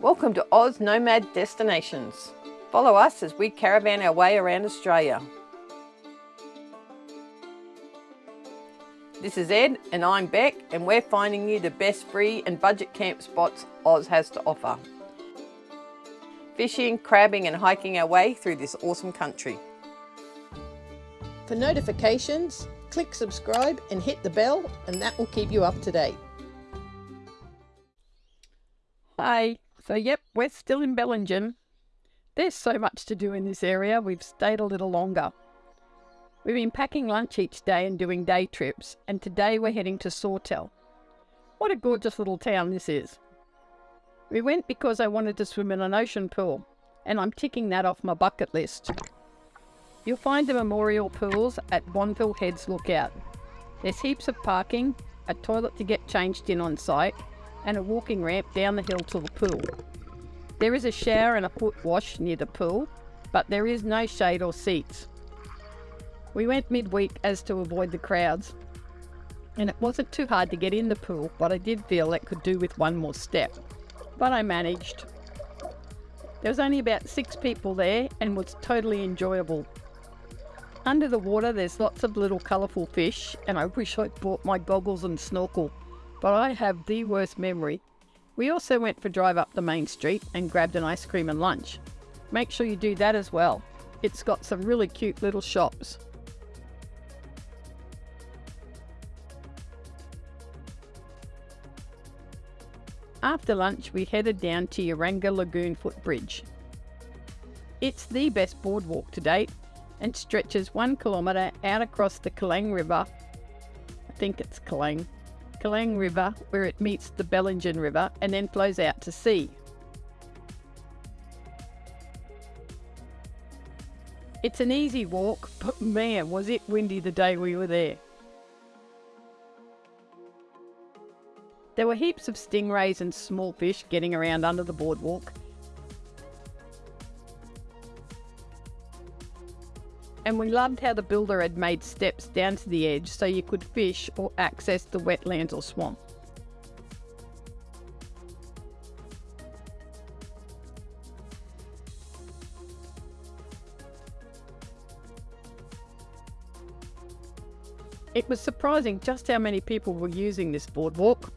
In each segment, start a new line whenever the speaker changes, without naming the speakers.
Welcome to Oz Nomad Destinations. Follow us as we caravan our way around Australia. This is Ed and I'm Beck and we're finding you the best free and budget camp spots Oz has to offer. Fishing, crabbing and hiking our way through this awesome country. For notifications, click subscribe and hit the bell and that will keep you up to date.
Hi, so yep, we're still in Bellingen. There's so much to do in this area, we've stayed a little longer. We've been packing lunch each day and doing day trips, and today we're heading to Sawtell. What a gorgeous little town this is. We went because I wanted to swim in an ocean pool, and I'm ticking that off my bucket list. You'll find the memorial pools at Bonville Heads Lookout. There's heaps of parking, a toilet to get changed in on site, and a walking ramp down the hill to the pool. There is a shower and a foot wash near the pool, but there is no shade or seats. We went midweek as to avoid the crowds, and it wasn't too hard to get in the pool, but I did feel it could do with one more step. But I managed. There was only about six people there and was totally enjoyable. Under the water there's lots of little colourful fish and I wish I'd brought my goggles and snorkel but I have the worst memory. We also went for a drive up the main street and grabbed an ice cream and lunch. Make sure you do that as well. It's got some really cute little shops. After lunch, we headed down to Urunga Lagoon Footbridge. It's the best boardwalk to date and stretches one kilometre out across the Kalang River. I think it's Kalang Kalang River, where it meets the Bellingen River and then flows out to sea. It's an easy walk, but man, was it windy the day we were there. There were heaps of stingrays and small fish getting around under the boardwalk, and we loved how the builder had made steps down to the edge so you could fish or access the wetlands or swamp. It was surprising just how many people were using this boardwalk.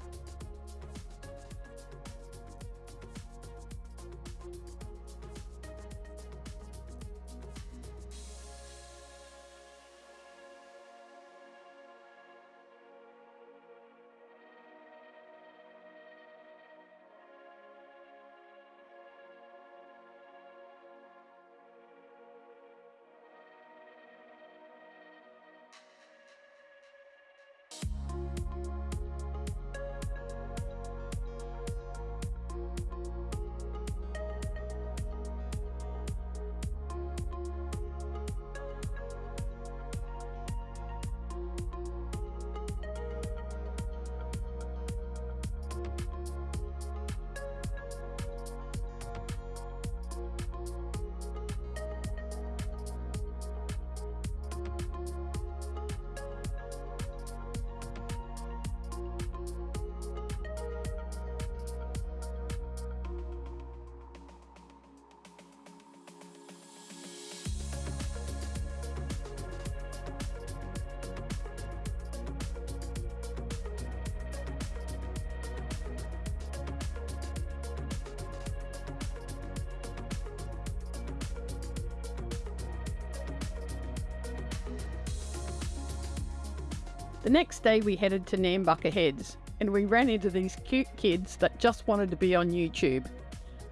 The next day we headed to Nambucca Heads and we ran into these cute kids that just wanted to be on YouTube.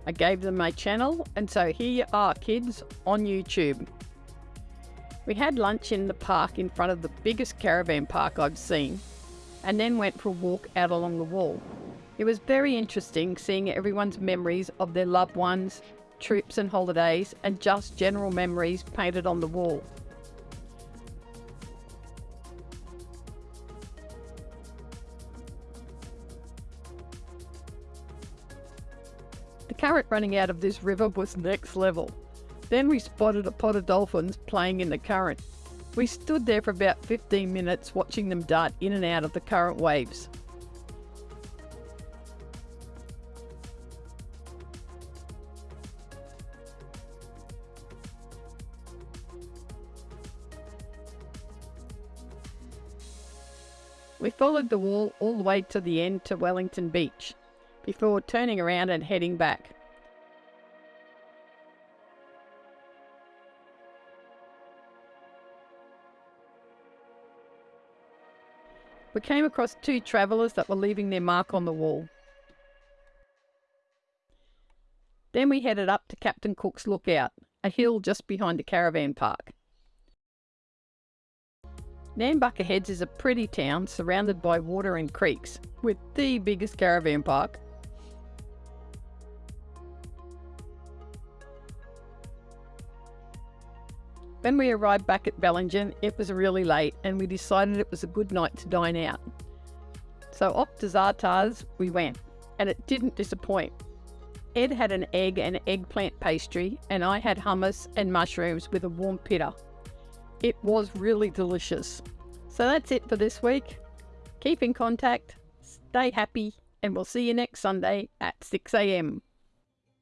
I gave them my channel and so here you are kids on YouTube. We had lunch in the park in front of the biggest caravan park I've seen and then went for a walk out along the wall. It was very interesting seeing everyone's memories of their loved ones, trips and holidays and just general memories painted on the wall. The current running out of this river was next level. Then we spotted a pod of dolphins playing in the current. We stood there for about 15 minutes watching them dart in and out of the current waves. We followed the wall all the way to the end to Wellington Beach before turning around and heading back. We came across two travellers that were leaving their mark on the wall. Then we headed up to Captain Cook's Lookout, a hill just behind the caravan park. Nambucca Heads is a pretty town surrounded by water and creeks, with the biggest caravan park. When we arrived back at Bellingen, it was really late and we decided it was a good night to dine out. So off to Zartars we went, and it didn't disappoint. Ed had an egg and eggplant pastry, and I had hummus and mushrooms with a warm pita. It was really delicious. So that's it for this week. Keep in contact, stay happy, and we'll see you next Sunday at 6am.